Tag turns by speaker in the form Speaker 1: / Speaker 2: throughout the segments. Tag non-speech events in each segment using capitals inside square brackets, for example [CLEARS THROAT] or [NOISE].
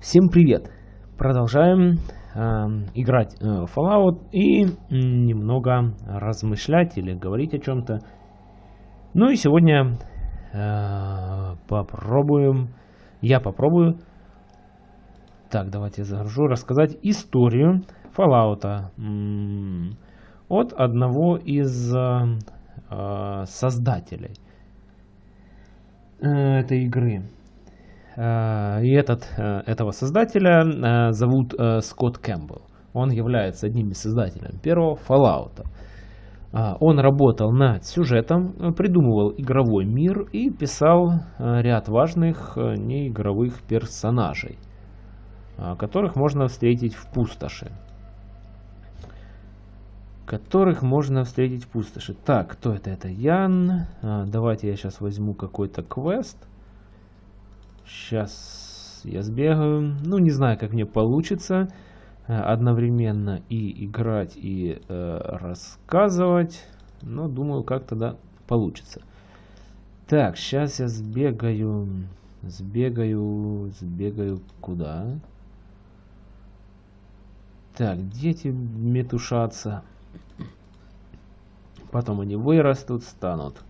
Speaker 1: Всем привет! Продолжаем э, играть э, Fallout и немного размышлять или говорить о чем-то. Ну и сегодня э, попробуем, я попробую, так давайте я загружу, рассказать историю Fallout от одного из э, э, создателей э, этой игры. Э, и этот, э, этого создателя э, зовут Скотт Кэмпбелл. Он является одним из создателей первого Fallout. Он работал над сюжетом, придумывал игровой мир и писал ряд важных неигровых персонажей, которых можно встретить в пустоши. Которых можно встретить в пустоши. Так, кто это? Это Ян. Давайте я сейчас возьму какой-то квест. Сейчас я сбегаю. Ну, не знаю, как мне получится э, одновременно и играть, и э, рассказывать. Но думаю, как тогда получится. Так, сейчас я сбегаю. Сбегаю, сбегаю куда? Так, дети метушатся. Потом они вырастут, станут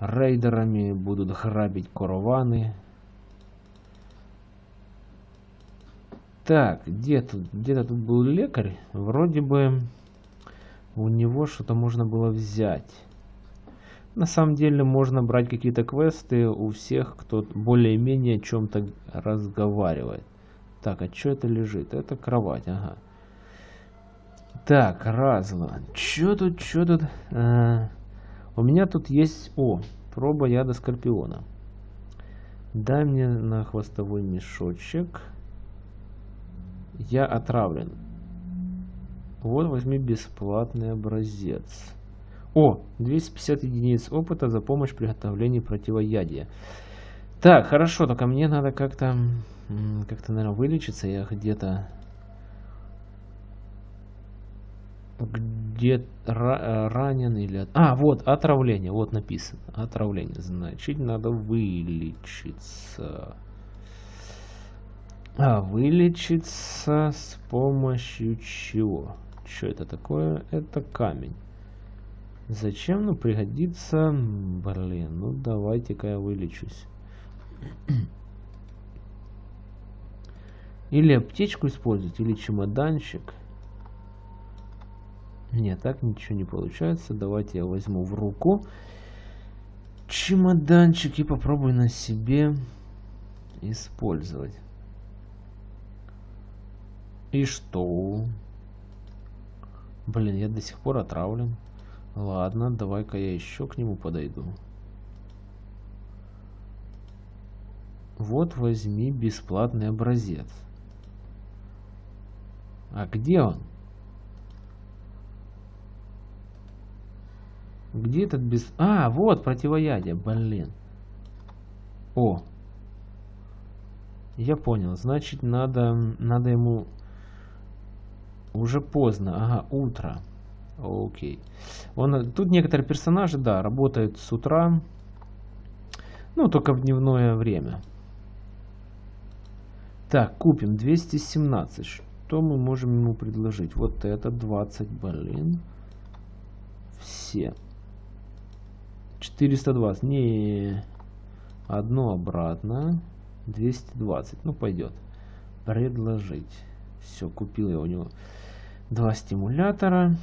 Speaker 1: рейдерами, будут грабить караваны. Так, где тут? Где-то тут был лекарь. Вроде бы у него что-то можно было взять. На самом деле можно брать какие-то квесты у всех, кто более-менее о чем-то разговаривает. Так, а что это лежит? Это кровать, ага. Так, разло. Чё тут, чё тут? А, у меня тут есть... О, проба яда скорпиона. Дай мне на хвостовой мешочек. Я отравлен. Вот возьми бесплатный образец. О, 250 единиц опыта за помощь в приготовлении противоядия. Так, хорошо, только мне надо как-то, как-то, наверное, вылечиться. Я где-то где э, ранен или... А, вот, отравление, вот написано. Отравление, значит, надо вылечиться. А, вылечиться с помощью чего? Что это такое? Это камень. Зачем? Ну, пригодится... Блин, ну давайте-ка я вылечусь. Или аптечку использовать, или чемоданчик. Нет, так ничего не получается. Давайте я возьму в руку чемоданчик и попробую на себе использовать. И что? Блин, я до сих пор отравлен. Ладно, давай-ка я еще к нему подойду. Вот возьми бесплатный образец. А где он? Где этот без... А, вот противоядие, блин. О. Я понял. Значит, надо, надо ему... Уже поздно. Ага, утро. Окей. Он, тут некоторые персонажи, да, работают с утра. Ну, только в дневное время. Так, купим 217. Что мы можем ему предложить? Вот это 20, блин. Все. 420. Не, одно обратно. 220. Ну, пойдет. Предложить. Все, купил я у него два стимулятора.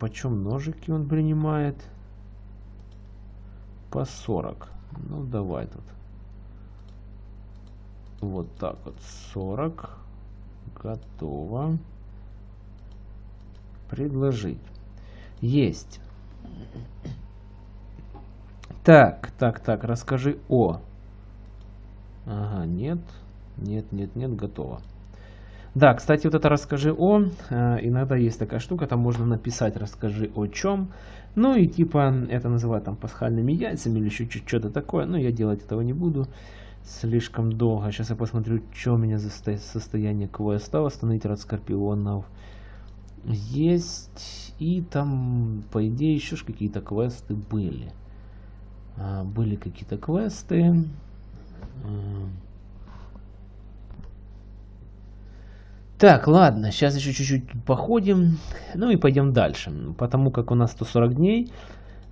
Speaker 1: Почем ножики он принимает? По 40. Ну, давай тут. Вот так вот. 40. Готово. Предложить. Есть. Так, так, так, расскажи о. Ага, нет, нет, нет, нет, готово. Да, кстати, вот это расскажи о, э, иногда есть такая штука, там можно написать расскажи о чем. Ну и типа это называют там пасхальными яйцами или еще что-то такое. Но я делать этого не буду слишком долго. Сейчас я посмотрю, что у меня за состояние квеста. Восстановить рад скорпионов. Есть. И там, по идее, еще какие-то квесты были. А, были какие-то квесты. Так, ладно, сейчас еще чуть-чуть походим, ну и пойдем дальше, потому как у нас 140 дней.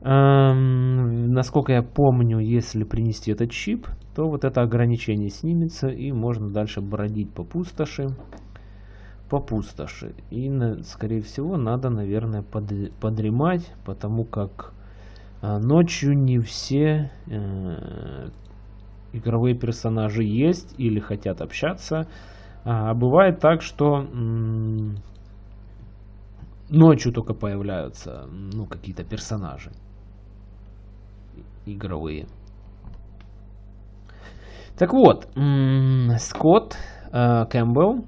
Speaker 1: Эм, насколько я помню, если принести этот чип, то вот это ограничение снимется и можно дальше бродить по пустоши. По пустоши. И, скорее всего, надо, наверное, под, подремать, потому как э, ночью не все э, игровые персонажи есть или хотят общаться. А бывает так, что ночью только появляются ну, какие-то персонажи игровые. Так вот, Скотт э, Кэмпбелл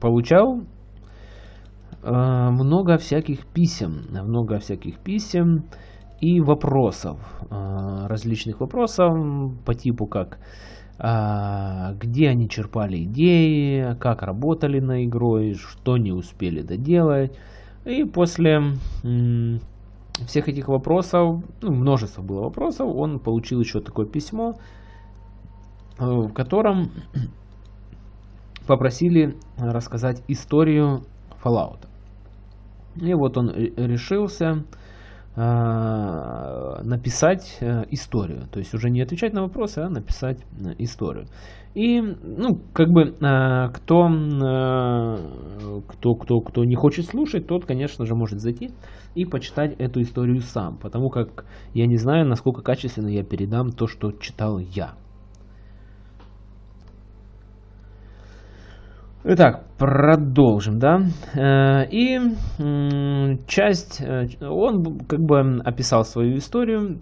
Speaker 1: получал э, много всяких писем, много всяких писем и вопросов, э, различных вопросов по типу как а, где они черпали идеи, как работали на игрой, что не успели доделать. И после всех этих вопросов, ну, множество было вопросов, он получил еще такое письмо, э, в котором попросили рассказать историю Fallout. И вот он решился Э, написать э, историю. То есть уже не отвечать на вопросы, а написать э, историю. И, ну, как бы, кто, кто, кто, кто не хочет слушать, тот, конечно же, может зайти и почитать эту историю сам. Потому как я не знаю, насколько качественно я передам то, что читал я. Итак, продолжим, да. Э, и часть, э, он как бы описал свою историю,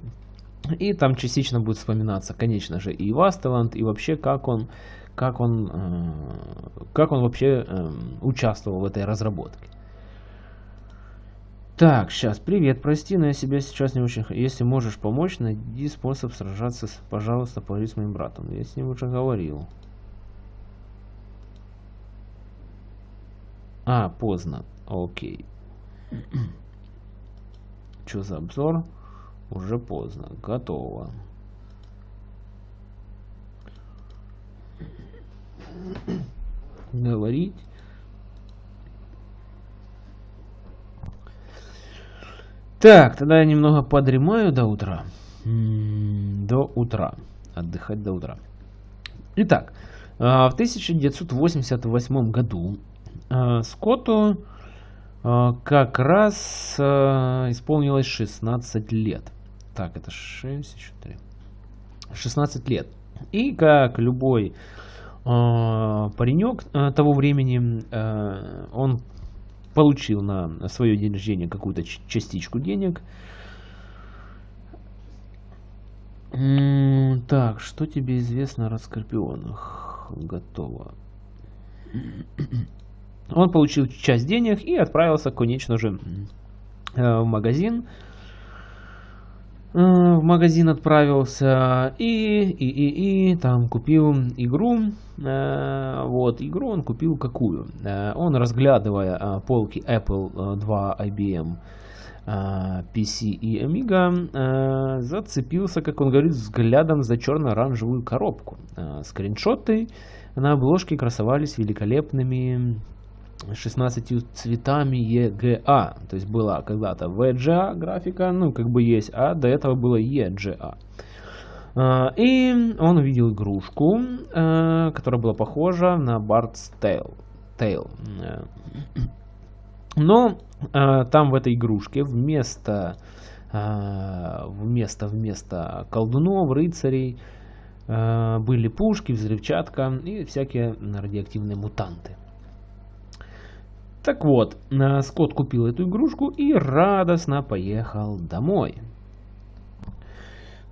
Speaker 1: и там частично будет вспоминаться, конечно же, и Вастеланд, и вообще как он, как он, э, как он вообще участвовал в этой разработке. Так, сейчас, привет, прости, но я себя сейчас не очень... Если можешь помочь, найди способ сражаться, с... пожалуйста, поговори с моим братом. Я с ним уже говорил. А, поздно. Окей. Что за обзор? Уже поздно. Готово. Говорить. Так, тогда я немного подремаю до утра. До утра. Отдыхать до утра. Итак, а, в 1988 году Скотту э, как раз э, исполнилось 16 лет. Так, это 6, еще 3. 16 лет. И как любой паренек того времени, он получил на свое день рождения какую-то частичку денег. Так, что тебе известно о раскорпионах? Готово. Он получил часть денег и отправился, конечно же, э, в магазин. Э, в магазин отправился и, и, и, и там купил игру. Э, вот, игру он купил какую? Он, разглядывая полки Apple 2, IBM, PC и Amiga, зацепился, как он говорит, взглядом за черно-оранжевую коробку. Скриншоты на обложке красовались великолепными 16 цветами EGA. То есть была когда-то VGA графика, ну как бы есть, а до этого было EGA. А, и он увидел игрушку, а, которая была похожа на Bard's Tale. Tale. Но а, там в этой игрушке вместо, вместо, вместо колдунов, рыцарей были пушки, взрывчатка и всякие радиоактивные мутанты. Так вот, э, Скотт купил эту игрушку и радостно поехал домой.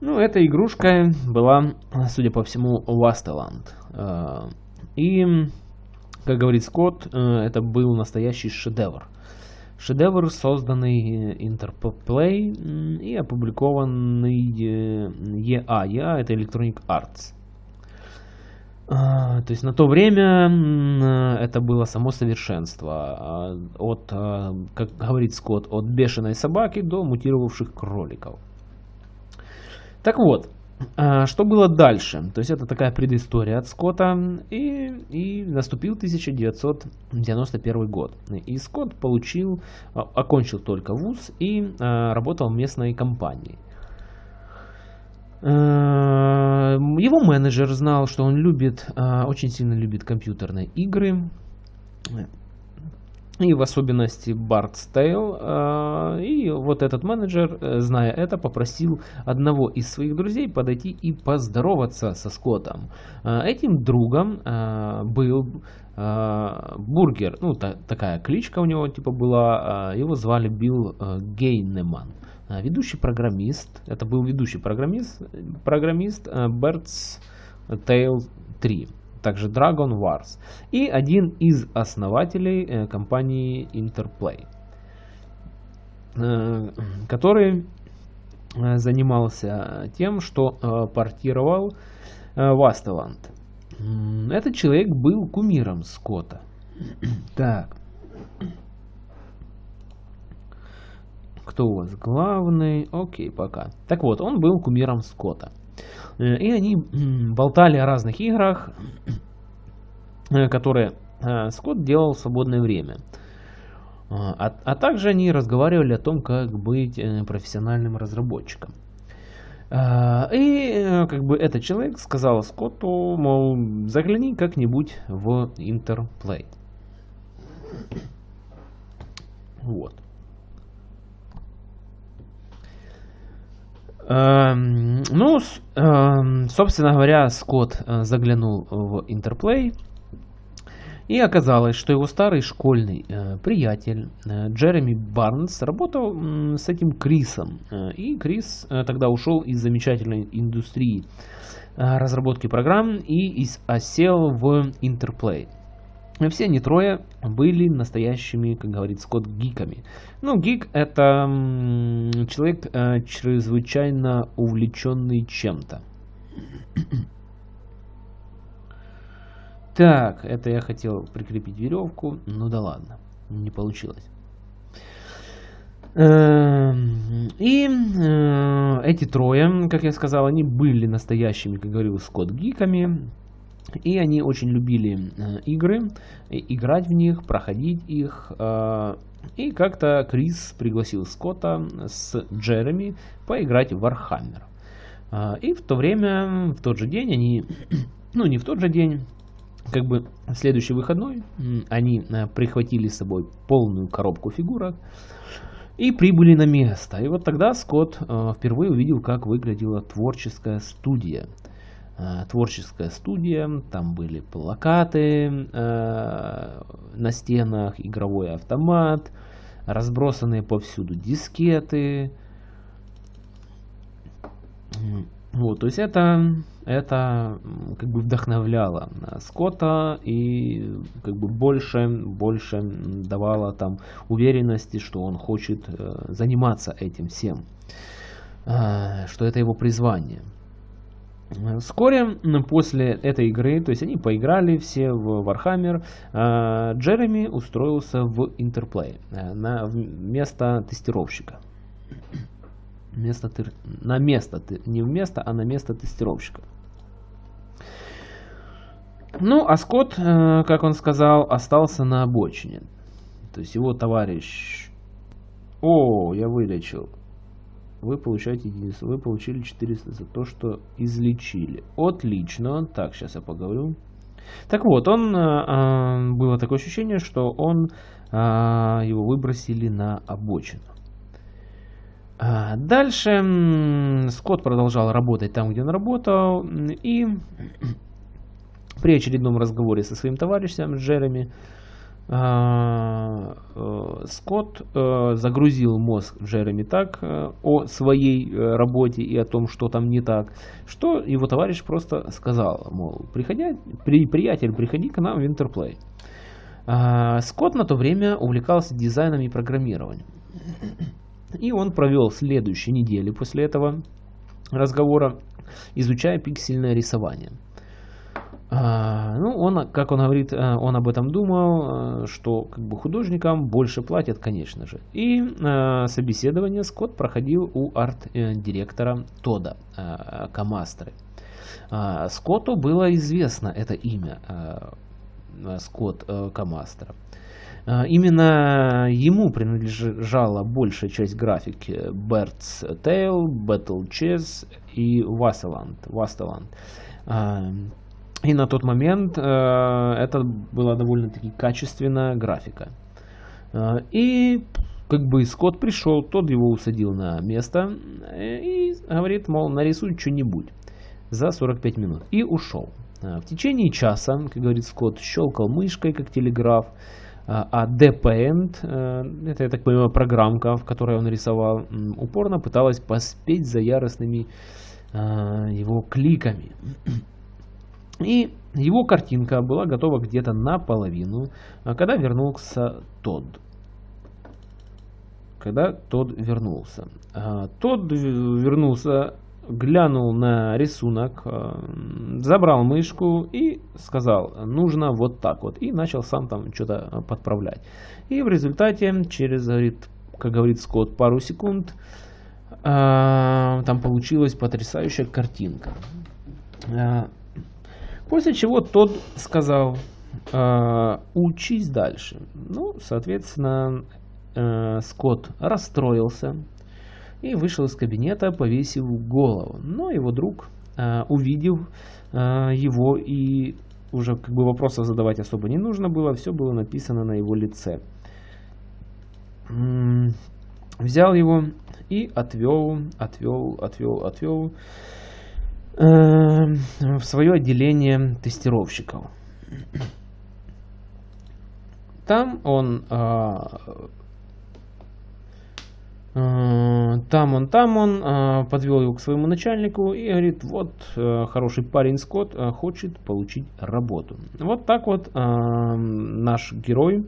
Speaker 1: Ну, эта игрушка была, судя по всему, Wasteland. Э, и, как говорит Скотт, э, это был настоящий шедевр. Шедевр, созданный Interplay и опубликованный EA. EA это Electronic Arts. А, то есть на то время это было само совершенство. А, от, а, как говорит Скотт, от бешеной собаки до мутировавших кроликов. Так вот, что было дальше? То есть это такая предыстория от Скотта, и, и наступил 1991 год. И Скотт получил, окончил только вуз и работал в местной компании. Его менеджер знал, что он любит, очень сильно любит компьютерные игры, и в особенности Bard's Tale. А, и вот этот менеджер, э, зная это, попросил одного из своих друзей подойти и поздороваться со Скоттом. Этим другом был Бургер, ну та, такая кличка у него типа была, его звали Билл э, Гейнеман. Ведущий программист, это был ведущий программист, программист Bird's Tale 3 также Dragon Wars, и один из основателей э, компании Interplay, э, который э, занимался тем, что портировал Wasteland. Этот человек был кумиром Скотта. [CLEARS THROAT] Так. Кто у вас главный? Окей, пока. Так вот, он был кумиром Скотта. Э, и они болтали о разных играх, э, которые э, Скотт делал в свободное время. А, а также они разговаривали о том, как быть профессиональным разработчиком. И как бы этот человек сказал Скотту, мол, загляни как-нибудь в Интерплей. Вот. Ну, эм, собственно говоря, Скотт э, заглянул в Интерплей. И оказалось, что его старый школьный э, приятель э, Джереми Барнс работал с этим Крисом. И Крис тогда ушел из замечательной индустрии разработки программ и осел в Интерплей. Все они трое были настоящими, как говорит Скотт, гиками. Ну, гик это человек э, чрезвычайно увлеченный чем-то. Так, это я хотел прикрепить веревку. Ну да ладно, не получилось. Эм, и э, эти трое, как я сказал, они были настоящими, как говорил Скотт, гиками. И они очень любили э, игры, играть в них, проходить их. Э, и как-то Крис пригласил Скотта с Джереми поиграть в Warhammer. Э, и в то время, в тот же день они, [CLEARS THROAT] ну не в тот же день, как бы в следующий выходной они прихватили с собой полную коробку фигурок и прибыли на место. И вот тогда Скотт впервые увидел, как выглядела творческая студия – творческая студия, там были плакаты э, на стенах, игровой автомат, разбросанные повсюду дискеты. Вот, то есть это, это как бы вдохновляло Скотта и как бы больше, больше давало там уверенности, что он хочет э, заниматься этим всем, э, что это его призвание. Вскоре после этой игры, то есть они поиграли все в Warhammer, а, Джереми устроился в Интерплей э, на место тестировщика. Место, на место, не в место, а на место тестировщика. Ну, а Скотт, э, как он сказал, остался на обочине. То есть его товарищ... О, я вылечил вы получаете единицу. Вы получили 400 за то, что излечили. Отлично. Так, сейчас я поговорю. Так вот, он э, было такое ощущение, что он э, его выбросили на обочину. А дальше Скотт продолжал работать там, где он работал, и [CLEARS THROAT] при очередном разговоре со своим товарищем Джереми э, Скотт э, загрузил мозг Джереми так э, о своей работе и о том, что там не так, что его товарищ просто сказал, мол, приходя, при, приятель, приходи к нам в Интерплей. А, Скотт на то время увлекался дизайном и программированием. И он провел следующие недели после этого разговора, изучая пиксельное рисование. А, ну, он, как он говорит, э, он об этом думал, э, что как бы художникам больше платят, конечно же. И э, собеседование Скотт проходил у арт-директора Тода э, Камастры. Э, Скотту было известно это имя, э, Скотт Камастра. Именно ему принадлежала большая часть графики Bird's Tale, Battle Chess и Wasteland. Wasteland. И на тот момент э, это была довольно-таки качественная графика. Э, и как бы Скотт пришел, тот его усадил на место э, и говорит, мол, нарисуй что-нибудь за 45 минут. И ушел. Э, в течение часа, как говорит Скотт, щелкал мышкой, как телеграф, э, а DPend, это, я так понимаю, программка, в которой он рисовал, упорно пыталась поспеть за яростными его кликами. И его картинка была готова где-то наполовину, а когда вернулся Тодд. Когда Тодд вернулся. А, Тодд вернулся, глянул на рисунок, а, забрал мышку и сказал, нужно вот так вот. И начал сам там что-то подправлять. И в результате, через, как говорит Скотт, пару секунд, там получилась потрясающая картинка. После чего тот сказал, э, учись дальше. Ну, соответственно, э, Скотт расстроился и вышел из кабинета, повесив голову. Но его друг, э, увидев э, его и уже как бы вопросов задавать особо не нужно было, все было написано на его лице. Взял его и отвел, отвел, отвел, отвел в свое отделение тестировщиков. Там он а, э, там он, там он э, подвел его к своему начальнику и говорит, вот э, хороший парень Скотт хочет получить работу. Вот так вот наш герой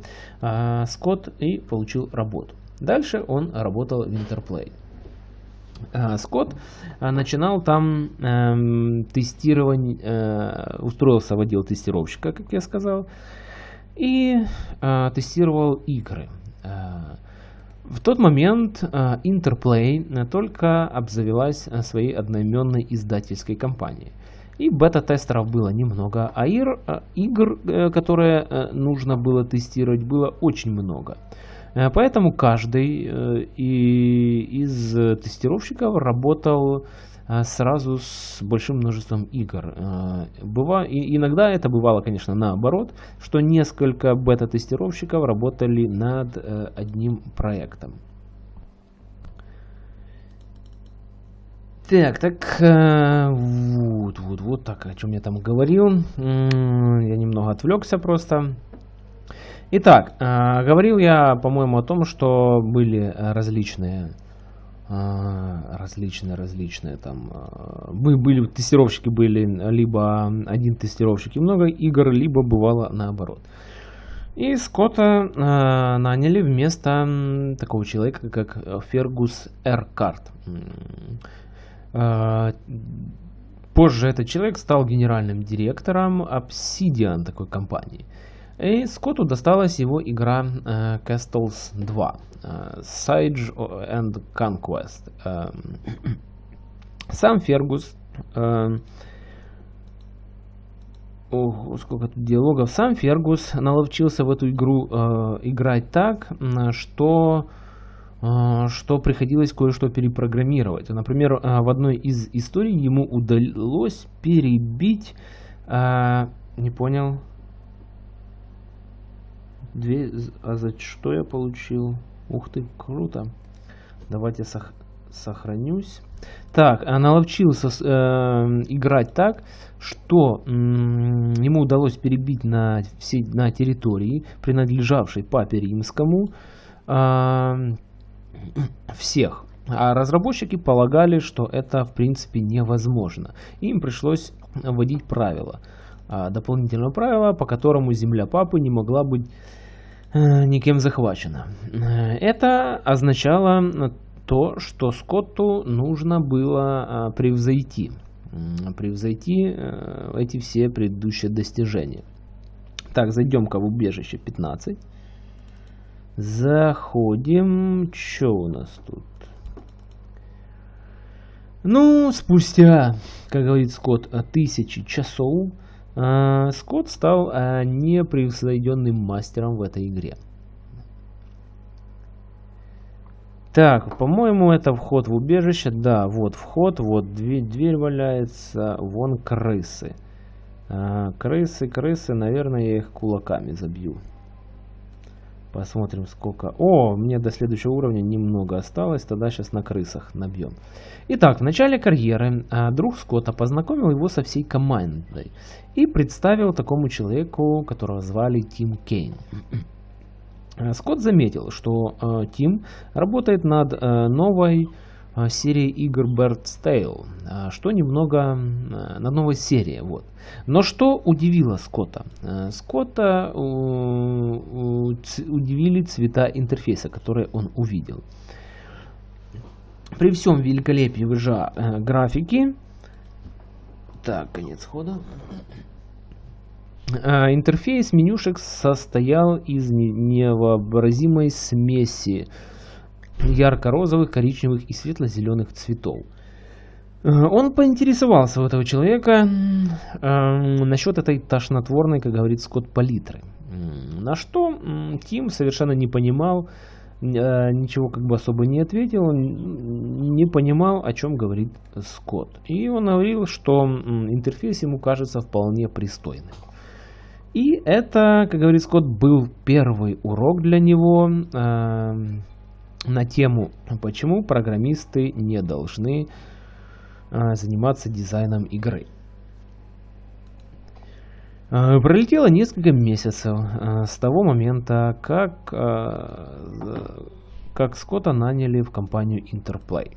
Speaker 1: Скотт и получил работу. Дальше он работал в Интерплей. Э, Скотт э, начинал там э, тестирование, э, устроился в отдел тестировщика, как я сказал, и э, тестировал игры. Э, в тот момент Interplay только обзавелась своей одноименной издательской компанией. И бета-тестеров было немного, а игр, которые нужно было тестировать, было очень много. Э, поэтому каждый э, из тестировщиков работал э, сразу с большим множеством игр. Быва, и иногда это бывало, конечно, наоборот, что несколько бета-тестировщиков работали над одним проектом. Так, так, вот, вот, вот так, о чем я там говорил. Я немного отвлекся просто. Итак, э, говорил я, по-моему, о том, что были различные э, различные, различные там были тестировщики были либо один тестировщик и много игр, либо бывало наоборот. И Скотта э, наняли вместо такого человека, как Фергус Эркарт. Э, позже этот человек стал генеральным директором Obsidian такой компании. И Скотту досталась его игра э, Castles 2, э, Siege and Conquest. Э, [CLEARS THROAT] сам Фергус, э, ого, сколько тут диалогов, сам Фергус наловчился в эту игру э, играть так, что э, что приходилось кое-что перепрограммировать. Например, э, в одной из историй ему удалось перебить... Э, не понял. Две... А за что я получил? Ух ты, круто. Давайте сох... сохранюсь. Так, наловчился э, играть так, что э, ему удалось перебить на, все, на территории, принадлежавшей папе римскому, э, всех. А разработчики полагали, что это в принципе невозможно. Им пришлось вводить правила. А, дополнительное правило, по которому земля папы не могла быть никем захвачена. Э, это означало то, что Скотту нужно было э, превзойти превзойти э, эти все предыдущие достижения. Так, зайдем-ка в убежище 15. Заходим. Что у нас тут? Ну, спустя, как говорит Скотт, тысячи часов, э, Скотт стал э, непревзойденным мастером в этой игре. Так, по-моему, это вход в убежище. Да, вот вход, вот дверь, дверь валяется, вон крысы. А, крысы, крысы, наверное, я их кулаками забью. Посмотрим, сколько... О, мне до следующего уровня немного осталось, тогда сейчас на крысах набьем. Итак, в начале карьеры а, друг Скотта познакомил его со всей командой и представил такому человеку, которого звали Тим Кейн. Э, [CLEARS THROAT] Скотт заметил, что э, Тим работает над новой серией игр Bird's Tale, что немного над новой серией. Вот. Но что удивило Скотта? Скотта удивили цвета интерфейса, которые он увидел. При всем великолепии VGA графики, так, конец хода. А, интерфейс менюшек состоял из невообразимой смеси ярко-розовых, коричневых и светло-зеленых цветов. А, он поинтересовался у этого человека э, насчет этой тошнотворной, как говорит Скотт, палитры. На что Тим совершенно не понимал, э, ничего как бы особо не ответил, не понимал, о чем говорит Скотт. И он говорил, что интерфейс ему кажется вполне пристойным. И это, как говорит Скотт, был первый урок для него э, на тему, почему программисты не должны э, заниматься дизайном игры. Э, пролетело несколько месяцев э, с того момента, как, как Скотта наняли в компанию Interplay.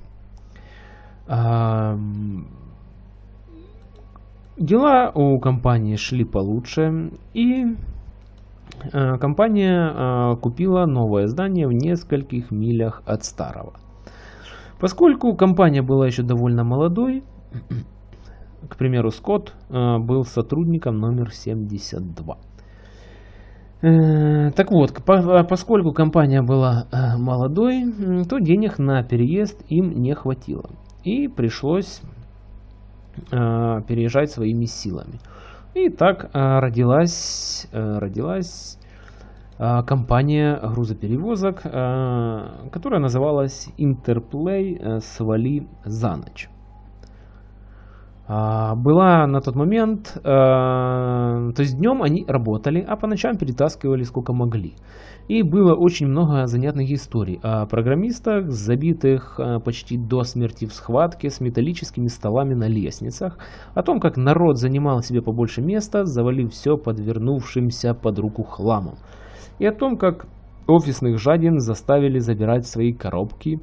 Speaker 1: Дела у компании шли получше, и компания э, купила новое здание в нескольких милях от старого. Поскольку компания была еще довольно молодой, к примеру, Скотт э, был сотрудником номер 72. Так вот, поскольку компания была молодой, то денег на переезд им не хватило. И пришлось Э, переезжать своими силами. И так э, родилась, э, родилась компания грузоперевозок, которая называлась Interplay «Свали за ночь». Была на тот момент, то есть днем они работали, а по ночам перетаскивали сколько могли. И было очень много занятных историй о программистах, забитых э, почти до смерти в схватке с металлическими столами на лестницах, о том, как народ занимал себе побольше места, завалив все подвернувшимся под руку хламом, и о том, как офисных жадин заставили забирать свои коробки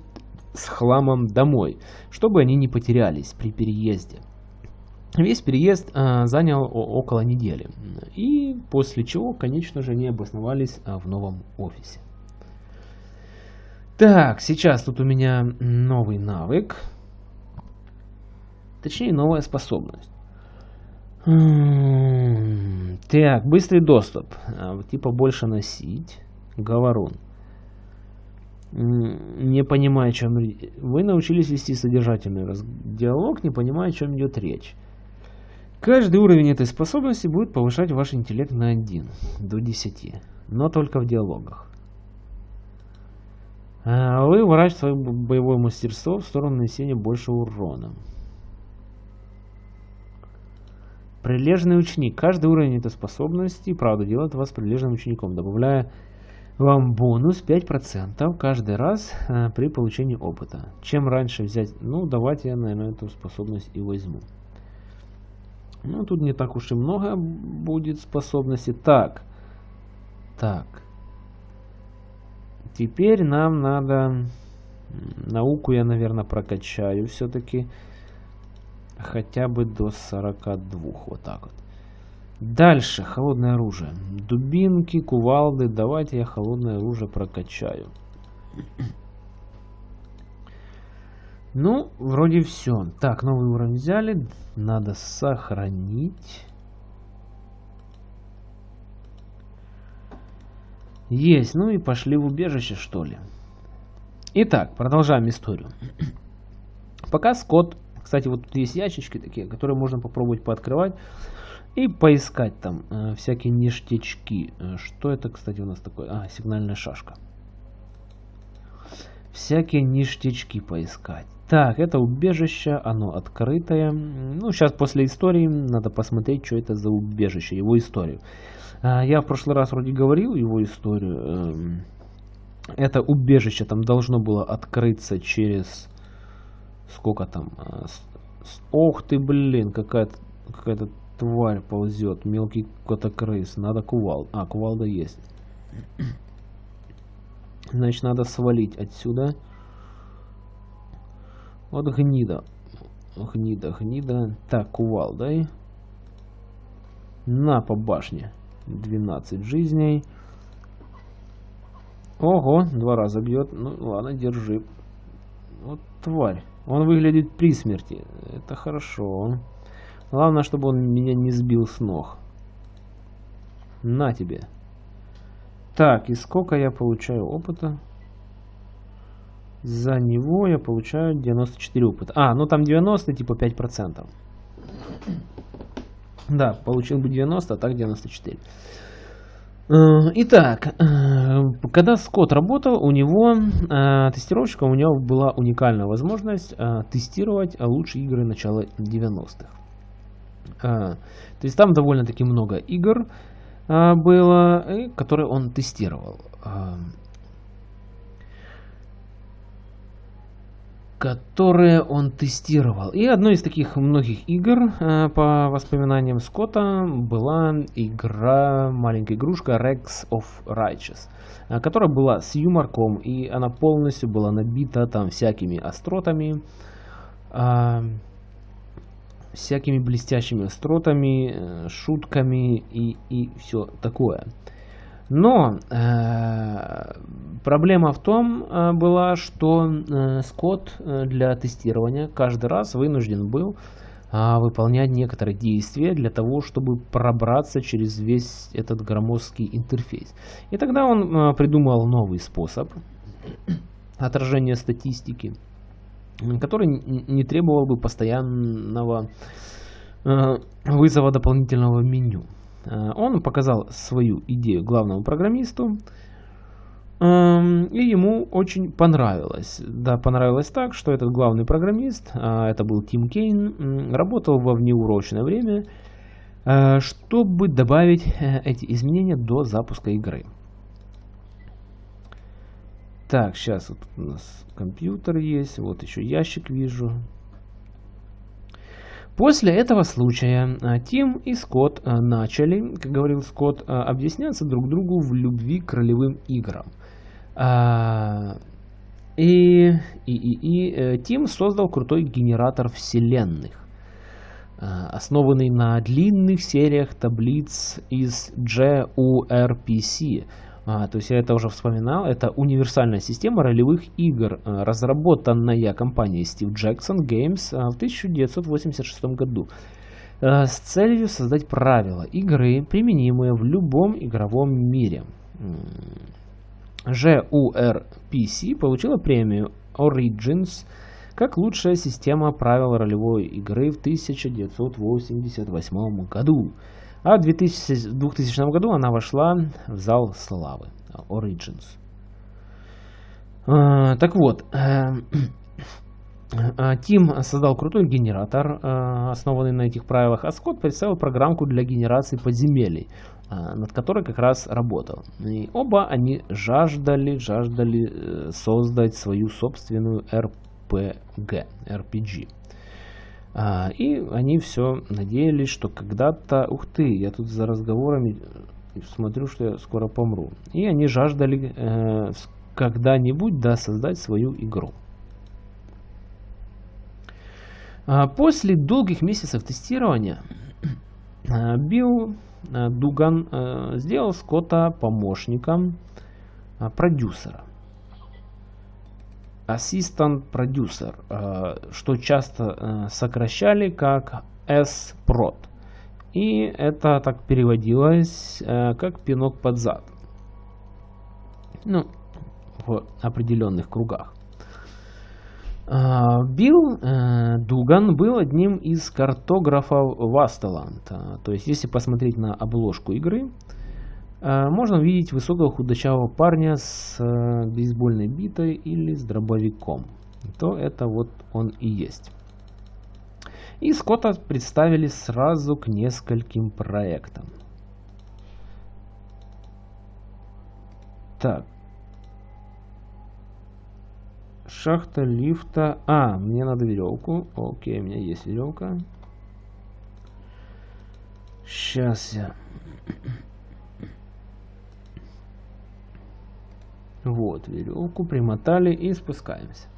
Speaker 1: с хламом домой, чтобы они не потерялись при переезде. Весь переезд э, занял около недели. И после чего, конечно же, они обосновались э, в новом офисе. Так, сейчас тут у меня новый навык. Точнее, новая способность. Так, быстрый доступ. А, типа больше носить. Говорун. Не понимаю, о чем... Вы научились вести содержательный диалог, не понимая, о чем идет речь. Каждый уровень этой способности будет повышать ваш интеллект на 1 до 10, но только в диалогах. А, вы выращиваете свое боевое мастерство в сторону нанесения больше урона. Прилежный ученик. Каждый уровень этой способности, правда, делает вас прилежным учеником, добавляя вам бонус 5% каждый раз а, при получении опыта. Чем раньше взять... Ну, давайте я, наверное, эту способность и возьму. Ну, тут не так уж и много будет способностей. Так. Так. Теперь нам надо... Науку я, наверное, прокачаю все-таки. Хотя бы до 42. Вот так вот. Дальше. Холодное оружие. Дубинки, кувалды. Давайте я холодное оружие прокачаю. Ну, вроде все. Так, новый уровень взяли. Надо сохранить. Есть. Ну и пошли в убежище, что ли. Итак, продолжаем историю. [CLEARS THROAT] Пока Скотт... Кстати, вот тут есть ящички такие, которые можно попробовать пооткрывать. И поискать там э, всякие ништячки. Э, что это, кстати, у нас такое? А, сигнальная шашка. Всякие ништячки поискать. Так, это убежище, оно открытое. Ну, сейчас после истории надо посмотреть, что это за убежище, его историю. А, я в прошлый раз вроде говорил его историю. Эм, это убежище там должно было открыться через... Сколько там? А, ох ты, блин, какая-то какая-то тварь ползет, мелкий котокрыс, надо кувал. А, кувалда есть. Значит, надо свалить отсюда. Вот гнида. Гнида, гнида. Так, кувал, дай. На по башне. 12 жизней. Ого, два раза бьет. Ну, ладно, держи. Вот тварь. Он выглядит при смерти. Это хорошо. Главное, чтобы он меня не сбил с ног. На тебе. Так, и сколько я получаю опыта? За него я получаю 94 опыта. А, ну там 90, типа 5%. Да, получил бы 90, а так 94. Э, итак, э, когда Скотт работал, у него, э, тестировщиком, у него была уникальная возможность тестировать лучшие игры начала 90-х. То есть там довольно-таки много игр было, которые он тестировал которые он тестировал. И одной из таких многих игр, э, по воспоминаниям Скотта, была игра, маленькая игрушка Rex of Righteous, э, которая была с юморком, и она полностью была набита там всякими остротами, э, всякими блестящими остротами, шутками и, и все такое. Но э, проблема в том э, была, что э, Скотт э, для тестирования каждый раз вынужден был э, выполнять некоторые действия для того, чтобы пробраться через весь этот громоздкий интерфейс. И тогда он э, придумал новый способ отражения статистики, который не требовал бы постоянного э, вызова дополнительного меню. Э, он показал свою идею главному программисту, эм, и ему очень понравилось. Да, понравилось так, что этот главный программист, а, это был Тим Кейн, работал во внеурочное время, э, чтобы добавить э, эти изменения до запуска игры. Так, сейчас вот у нас компьютер есть, вот еще ящик вижу. После этого случая а, Тим и Скотт а, начали, как говорил Скотт, а, объясняться друг другу в любви к ролевым играм. И, и, и, и э, Тим создал крутой генератор вселенных, основанный на длинных сериях таблиц из GURPC, а, то есть я это уже вспоминал, это универсальная система ролевых игр, а, разработанная компанией Steve Jackson Games а, в 1986 году а, с целью создать правила игры, применимые в любом игровом мире. GURPC получила премию Origins как лучшая система правил ролевой игры в 1988 году. А в 2000, 2000 году она вошла в зал славы Origins. А, так вот, э, э, [CLEARS THROAT] Тим создал крутой генератор, э, основанный на этих правилах, а Скотт представил программку для генерации подземелий, над которой как раз работал. И оба они жаждали, жаждали создать свою собственную RPG. RPG. А, и они все надеялись, что когда-то... Ух ты, я тут за разговорами смотрю, что я скоро помру. И они жаждали э, когда-нибудь да, создать свою игру. А после долгих месяцев тестирования э, Билл э, Дуган э, сделал Скотта помощником продюсера. Assistant Producer, что часто сокращали как S-Prod. И это так переводилось как пинок под зад. Ну, в определенных кругах. Билл э, Дуган был одним из картографов Вастеланд. То есть, если посмотреть на обложку игры, э, можно увидеть высокого худощавого парня с э, бейсбольной битой или с дробовиком. То это вот он и есть. И Скотта представили сразу к нескольким проектам. Так, Шахта лифта. А, мне надо веревку. Окей, у меня есть веревка. Сейчас я... Вот, веревку примотали и спускаемся.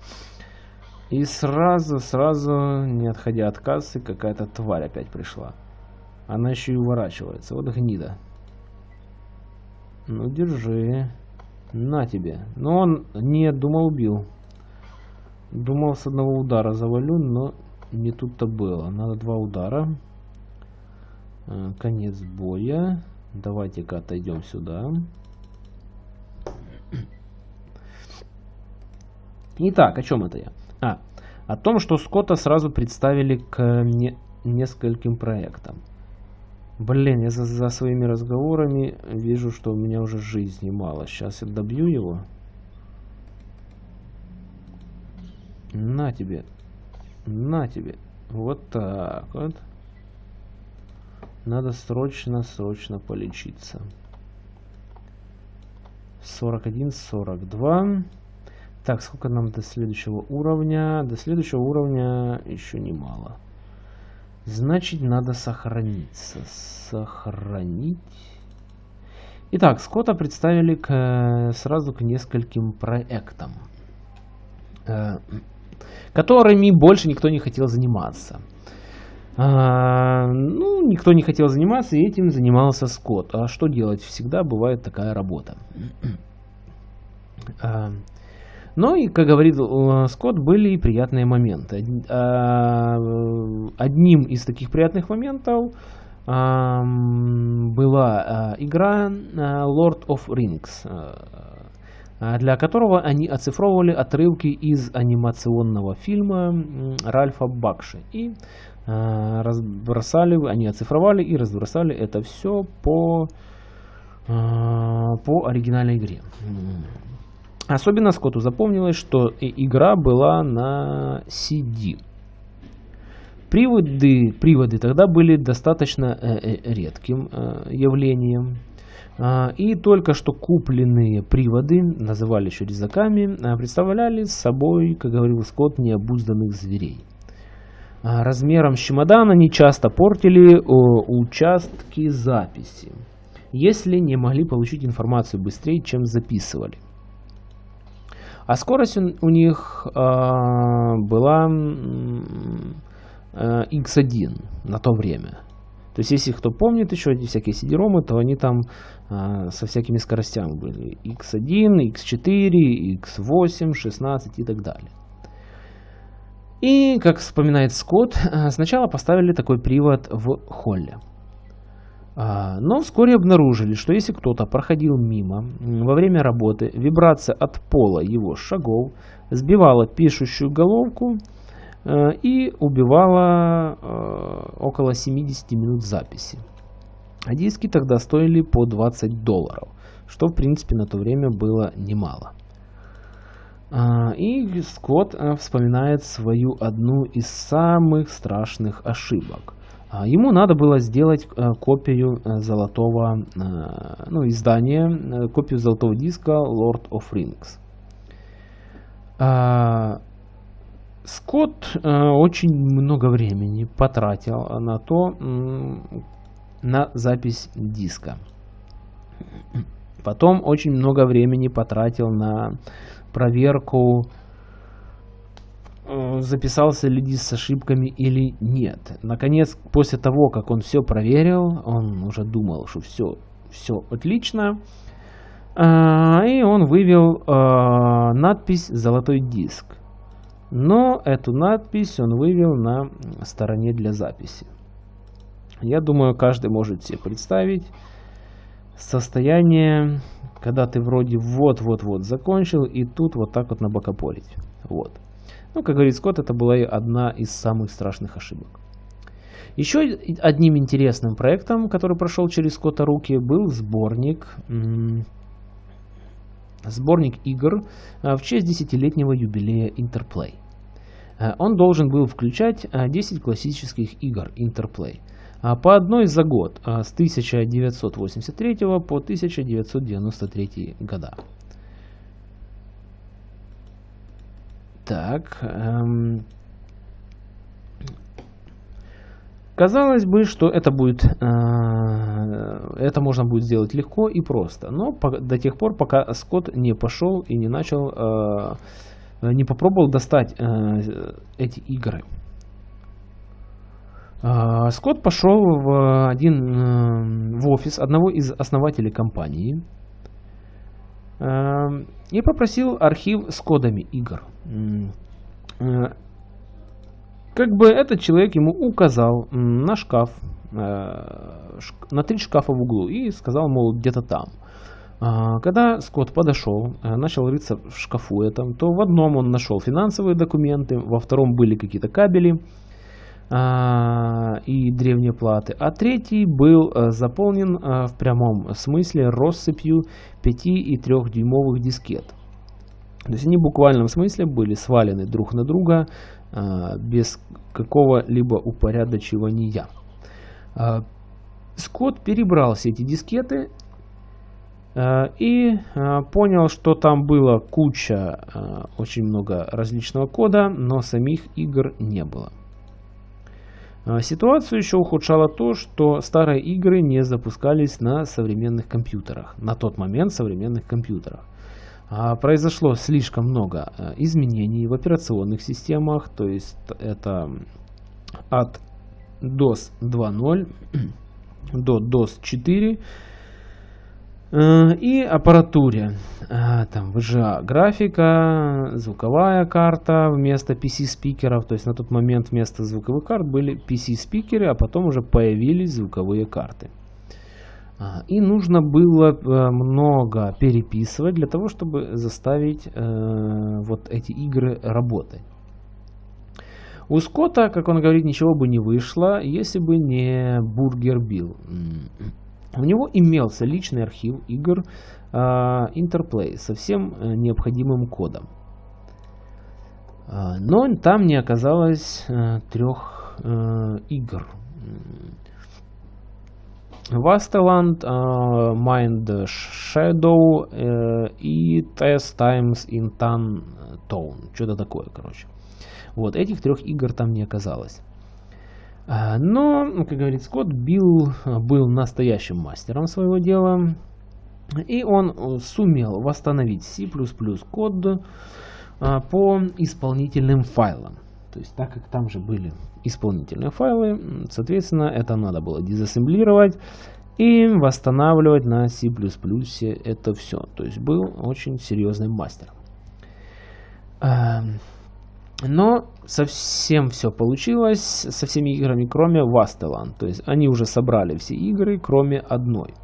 Speaker 1: И сразу, сразу, не отходя от кассы, какая-то тварь опять пришла. Она еще и уворачивается. Вот гнида. Ну, держи. На тебе. Но он, нет, думал, убил. Думал с одного удара завалю, но не тут-то было. Надо два удара. Э, конец боя. Давайте-ка отойдем сюда. Итак, о чем это я? А, о том, что Скотта сразу представили к не, нескольким проектам. Блин, я за, за своими разговорами вижу, что у меня уже жизни мало. Сейчас я добью его. На тебе. На тебе. Вот так вот. Надо срочно-срочно полечиться. 41, 42. Так, сколько нам до следующего уровня? До следующего уровня еще немало. Значит, надо сохраниться. Сохранить. Итак, Скотта представили к, сразу к нескольким проектам. Э, которыми больше никто не хотел заниматься. А, ну, никто не хотел заниматься, и этим занимался Скотт. А что делать? Всегда бывает такая работа. [CLEARS THROAT] А, но и, как говорит Скотт, были и приятные моменты. А, одним из таких приятных моментов а, была а, игра Lord of Rings а, для которого они оцифровывали отрывки из анимационного фильма Ральфа Бакши. И а, разбросали, они оцифровали и разбросали это все по, а, по оригинальной игре. Особенно Скотту запомнилось, что игра была на CD. Приводы, приводы тогда были достаточно э, э, редким э, явлением. А, и только что купленные приводы, называли еще резаками, а, представляли собой, как говорил Скотт, необузданных зверей. А, размером с чемодан они часто портили участки записи, если не могли получить информацию быстрее, чем записывали. А скорость у них была X1 на то время. То есть, если кто помнит еще эти всякие CD-ромы, то они там а, со всякими скоростями были. X1, X4, X8, 16 и так далее. И, как вспоминает Скотт, а, сначала поставили такой привод в холле. А, но вскоре обнаружили, что если кто-то проходил мимо во время работы, вибрация от пола его шагов сбивала пишущую головку Э, и убивала э, около 70 минут записи. А диски тогда стоили по 20 долларов, что в принципе на то время было немало. А, и Скотт э, вспоминает свою одну из самых страшных ошибок. А, ему надо было сделать копию золотого ну, издания, копию золотого диска Lord of Rings. А, Скотт э, очень много времени потратил на то, на запись диска. Потом очень много времени потратил на проверку, э, записался ли с ошибками или нет. Наконец, после того, как он все проверил, он уже думал, что все, все отлично. И он вывел надпись «Золотой диск». Но эту надпись он вывел на стороне для записи. Я думаю, каждый может себе представить состояние, когда ты вроде вот-вот-вот закончил, и тут вот так вот набокопорить. Вот. Ну, как говорит Скотт, это была одна из самых страшных ошибок. Еще одним интересным проектом, который прошел через Скотта руки, был сборник, сборник игр а, в честь десятилетнего юбилея Interplay. А, он должен был включать 10 а, классических игр Interplay – по одной за год с 1983 по 1993 года. Так. Эм, казалось бы, что это будет, э, это можно будет сделать легко и просто, но по, до тех пор, пока Скотт не пошел и не начал, э, не попробовал достать э, эти игры. А, Скотт пошел в один э, в офис одного из основателей компании э, и попросил архив с кодами игр. Э, как бы этот человек ему указал на шкаф, на три шкафа в углу и сказал, мол, где-то там. А, когда Скотт подошел, начал рыться в шкафу этом, то в одном он нашел финансовые документы, во втором были какие-то кабели, и древние платы, а третий был а, заполнен а, в прямом смысле россыпью 5 и 3 дюймовых дискет. То есть они в буквальном смысле были свалены друг на друга без какого-либо упорядочивания. Скотт перебрал все эти дискеты и понял, что там было куча, очень много различного кода, но самих игр не было. А, ситуацию еще ухудшало то, что старые игры не запускались на современных компьютерах, на тот момент современных компьютерах. А, произошло слишком много а, изменений в операционных системах, то есть это от DOS 2.0 до DOS 4 Э, и аппаратуре. Э, там VGA графика, звуковая карта вместо PC-спикеров. То есть на тот момент вместо звуковых карт были PC-спикеры, а потом уже появились звуковые карты. Э, и нужно было много переписывать для того, чтобы заставить вот эти игры работать. У Скотта, как он говорит, ничего бы не вышло, если бы не Бургер Билл. У него имелся личный архив игр э, Interplay со всем э, необходимым кодом. Э, но там не оказалось э, трех э, игр. Vasteland, э, Mind Shadow э, и Test Times in Town. Что-то такое, короче. Вот, этих трех игр там не оказалось. А, но, как говорит Скотт, Билл был настоящим мастером своего дела. И он э, сумел восстановить C++ код а, по исполнительным файлам. То есть, так как там же были исполнительные файлы, соответственно, это надо было дезассемблировать и восстанавливать на C++ это все. То есть, был очень серьезным мастером. Но совсем все получилось со всеми играми, кроме Vasteland. То есть они уже собрали все игры, кроме одной.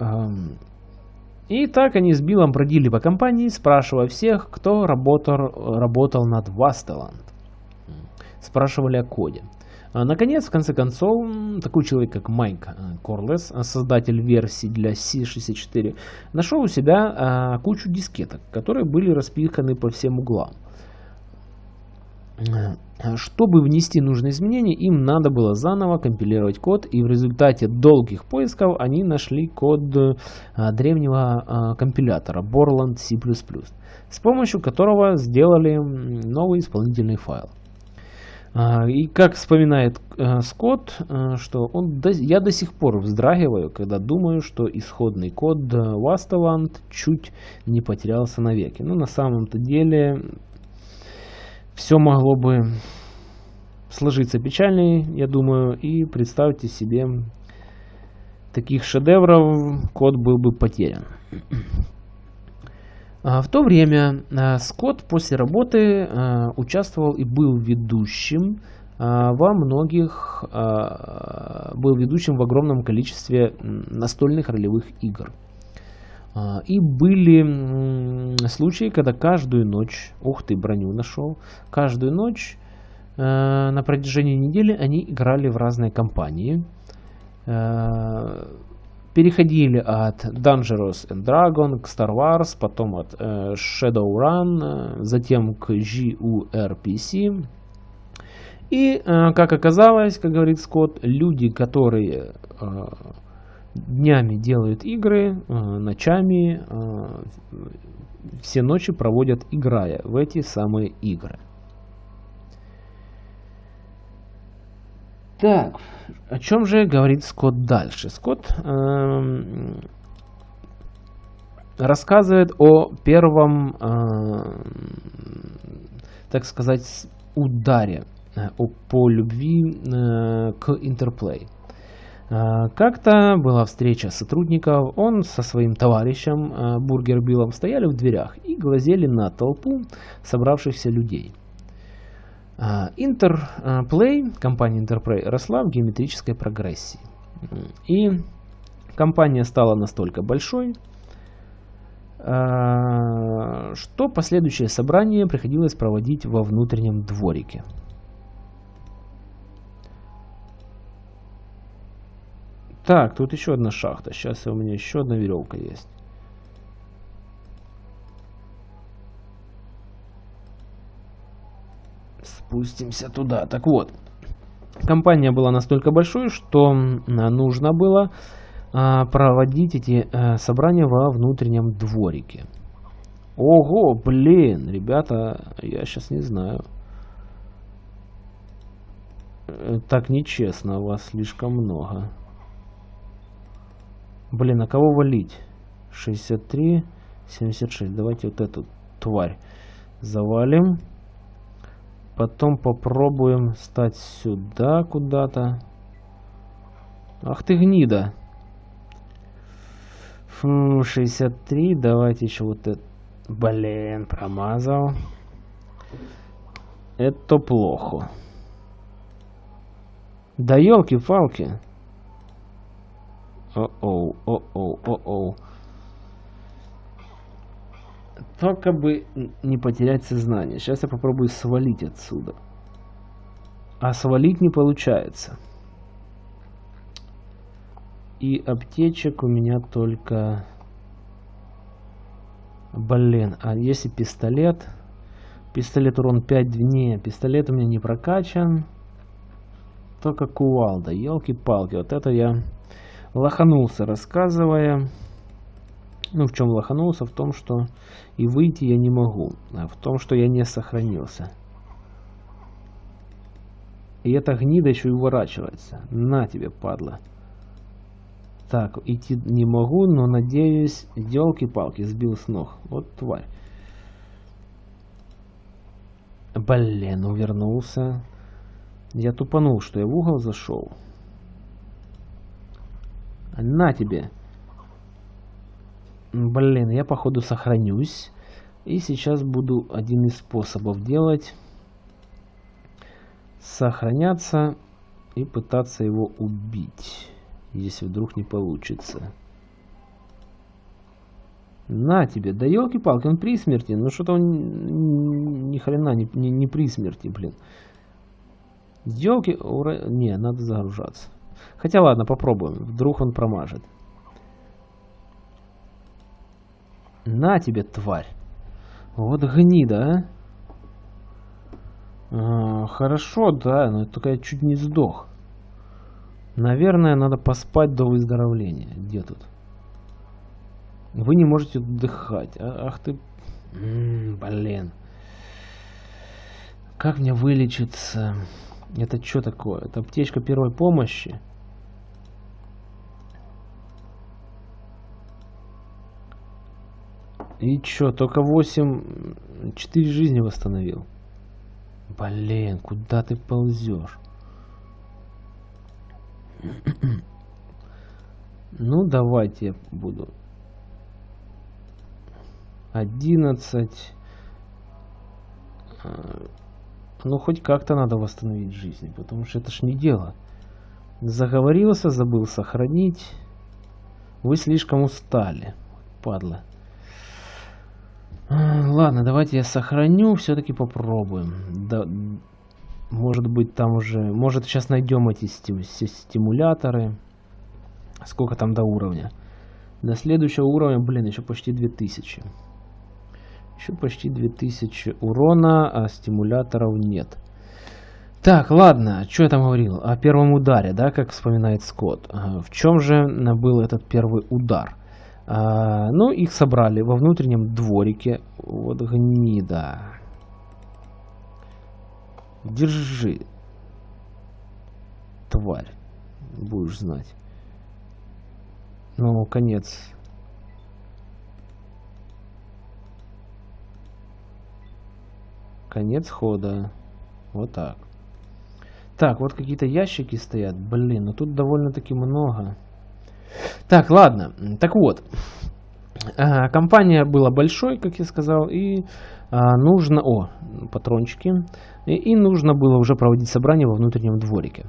Speaker 1: Эм, и так они с Биллом бродили по компании, спрашивая всех, кто работал, работал над Vasteland. Спрашивали о коде. А, наконец, в конце концов, такой человек, как Майк э, Корлес, создатель версии для C64, нашел у себя а, кучу дискеток, которые были распиханы по всем углам. Э, чтобы внести нужные изменения, им надо было заново компилировать код, и в результате долгих поисков они нашли код э, древнего э, компилятора Borland C++, с помощью которого сделали новый исполнительный файл. И как вспоминает Скотт, что он, я до сих пор вздрагиваю, когда думаю, что исходный код Wasteland чуть не потерялся навеки. Но ну, на самом-то деле все могло бы сложиться печальней, я думаю, и представьте себе, таких шедевров код был бы потерян. А, в то время а, Скотт после работы а, участвовал и был ведущим во многих, был ведущим в огромном количестве настольных ролевых игр. И были случаи, когда каждую ночь, ух ты, броню нашел, каждую ночь на протяжении недели они играли в разные компании переходили от Dangerous and Dragon к Star Wars, потом от э, Shadowrun, э, затем к GURPC. И, э, как оказалось, как говорит Скотт, люди, которые э, днями делают игры, э, ночами, э, все ночи проводят играя в эти самые игры. Так, о чем же говорит Скотт дальше? Скотт э, рассказывает о первом, э, так сказать, ударе э, по любви э, к Интерплей. Э, как-то была встреча сотрудников, он со своим товарищем э, Бургер Биллом стояли в дверях и глазели на толпу собравшихся людей. Интерплей, компания Интерплей росла в геометрической прогрессии. И компания стала настолько большой, а, что последующее собрание приходилось проводить во внутреннем дворике. Так, тут еще одна шахта. Сейчас у меня еще одна веревка есть. спустимся туда. Так вот, компания была настолько большой, что нужно было а, проводить эти а, собрания во внутреннем дворике. Ого, блин, ребята, я сейчас не знаю. Э, так нечестно, вас слишком много. Блин, а кого валить? 63, 76. Давайте вот эту тварь завалим. Потом попробуем стать сюда куда-то. Ах ты гнида. Фу, 63. Давайте еще вот это. Блин, промазал. Это плохо. Да елки-палки. О-оу, о-оу, о-оу. Только бы не потерять сознание. Сейчас я попробую свалить отсюда. А свалить не получается. И аптечек у меня только... Блин, а если пистолет? Пистолет урон 5 не, пистолет у меня не прокачан. Только кувалда, елки-палки. Вот это я лоханулся, рассказывая. Ну, в чем лоханулся? В том, что и выйти я не могу. А в том, что я не сохранился. И эта гнида еще и уворачивается. На тебе, падла. Так, идти не могу, но надеюсь, елки-палки, сбил с ног. Вот тварь. Блин, увернулся. Я тупанул, что я в угол зашел. На тебе. Блин, я походу сохранюсь. И сейчас буду один из способов делать. Сохраняться и пытаться его убить. Если вдруг не получится. На тебе, да елки-палки, он при смерти. Ну что-то он ни хрена не, не, не при смерти, блин. Елки, ура... не, надо загружаться. Хотя ладно, попробуем. Вдруг он промажет. На тебе, тварь. Вот гнида, а. а хорошо, да, но только я чуть не сдох. Наверное, надо поспать до выздоровления. Где тут? Вы не можете отдыхать. А, ах ты... М -м, блин. Как мне вылечиться? Это что такое? Это аптечка первой помощи? И чё, только 8... 4 жизни восстановил. Блин, куда ты ползешь? [CLEARS THROAT] Ну, давайте я буду. 11. Ну, хоть как-то надо восстановить жизнь, потому что это ж не дело. Заговорился, забыл сохранить. Вы слишком устали, падла. Ладно, давайте я сохраню, все-таки попробуем. Да, может быть там уже... Может сейчас найдем эти стимуляторы. Сколько там до уровня? До следующего уровня, блин, еще почти 2000. Еще почти 2000 урона, а стимуляторов нет. Так, ладно, что я там говорил? О первом ударе, да, как вспоминает Скотт. В чем же был этот первый удар? А, ну, их собрали во внутреннем дворике. Вот гнида. Держи. Тварь. Будешь знать. Ну, конец. Конец хода. Вот так. Так, вот какие-то ящики стоят. Блин, ну тут довольно-таки много. Так, ладно. Так вот. А, компания была большой, как я сказал, и а, нужно... О, патрончики. И, и нужно было уже проводить собрание во внутреннем дворике.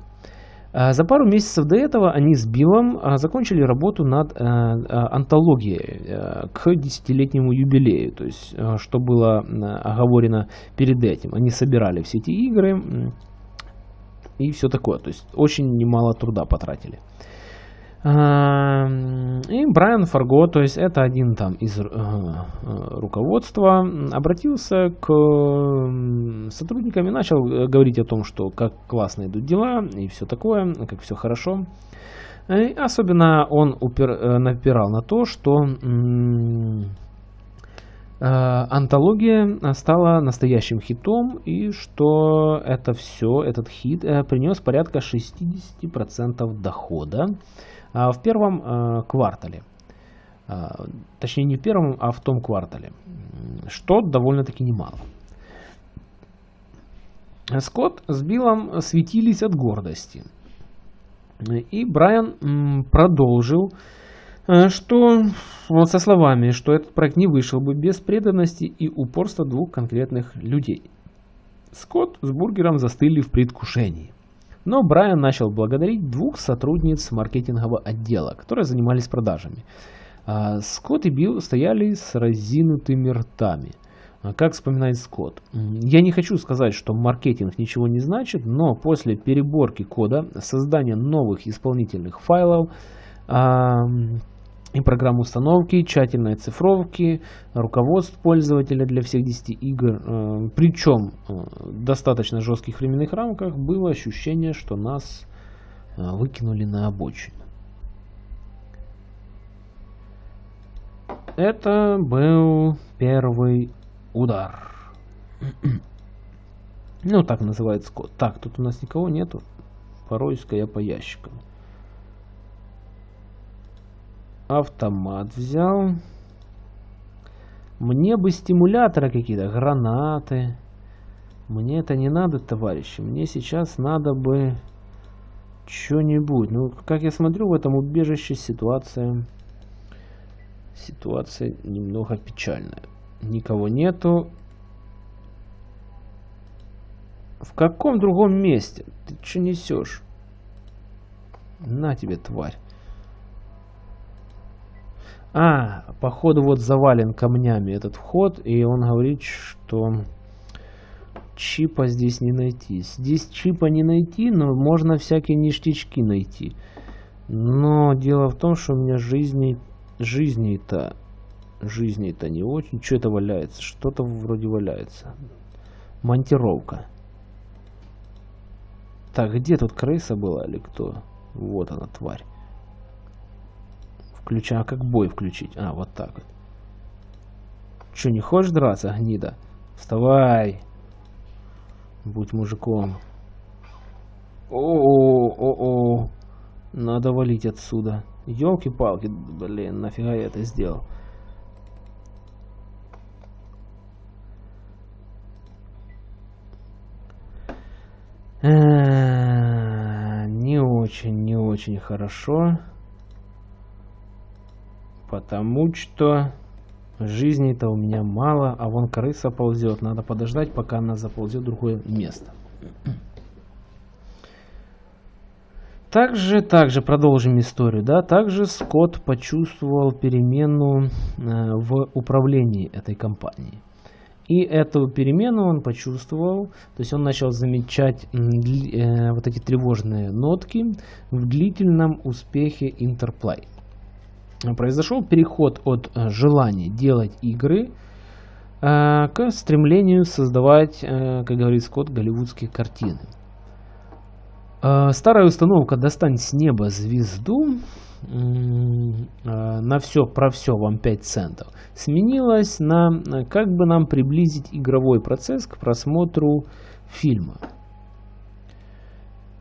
Speaker 1: А, за пару месяцев до этого они с Биллом а, закончили работу над а, антологией к десятилетнему юбилею, то есть что было оговорено перед этим. Они собирали все эти игры и все такое, то есть очень немало труда потратили. И Брайан Фарго, то есть это один там из э, э, руководства, обратился к сотрудникам и начал э, говорить о том, что как классно идут дела и все такое, как все хорошо. И особенно он упер, напирал на то, что антология стала настоящим хитом и что это все, этот хит принес порядка 60% дохода в первом а, квартале. А, точнее, не в первом, а в том квартале. Что довольно-таки немало. Скотт с Биллом светились от гордости. И Брайан продолжил, что вот со словами, что этот проект не вышел бы без преданности и упорства двух конкретных людей. Скотт с Бургером застыли в предвкушении. Но Брайан начал благодарить двух сотрудниц маркетингового отдела, которые занимались продажами. А Скотт и Билл стояли с разинутыми ртами. А как вспоминает Скотт. Я не хочу сказать, что маркетинг ничего не значит, но после переборки кода, создания новых исполнительных файлов, и программ установки, тщательной цифровки, руководств пользователя для всех 10 игр. Э, Причем в э, достаточно жестких временных рамках было ощущение, что нас э, выкинули на обочину. Это был первый удар. [CLEARS THROAT] Ну, так называется код. Так, тут у нас никого нету. Поройска я по ящикам. Автомат взял. Мне бы стимуляторы какие-то, гранаты. Мне это не надо, товарищи. Мне сейчас надо бы что-нибудь. Ну, как я смотрю, в этом убежище ситуация... Ситуация немного печальная. Никого нету. В каком другом месте? Ты что несешь? На тебе, тварь. А, походу вот завален камнями этот вход, и он говорит, что чипа здесь не найти. Здесь чипа не найти, но можно всякие ништячки найти. Но дело в том, что у меня жизни, жизней-то, жизней-то не очень. Что это валяется? Что-то вроде валяется. Монтировка. Так, где тут крыса была или кто? Вот она, тварь. Включа, а как бой включить? А, вот так вот. Че, не хочешь драться, гнида? Вставай! Будь мужиком. О-о-о-о! Надо валить отсюда. Елки-палки, блин, нафига я это сделал? Не очень, не очень хорошо. Потому что жизни-то у меня мало, а вон крыса ползет. Надо подождать, пока она заползет в другое место. Также, также продолжим историю, да, также Скотт почувствовал перемену э, в управлении этой компанией. И эту перемену он почувствовал, то есть он начал замечать э, вот эти тревожные нотки в длительном успехе Interplay. Произошел переход от э, желания делать игры э, к стремлению создавать, э, как говорит Скотт, голливудские картины. Старая установка «Достань с неба звезду» на все про все вам 5 центов сменилась на как бы нам приблизить игровой процесс к просмотру фильма.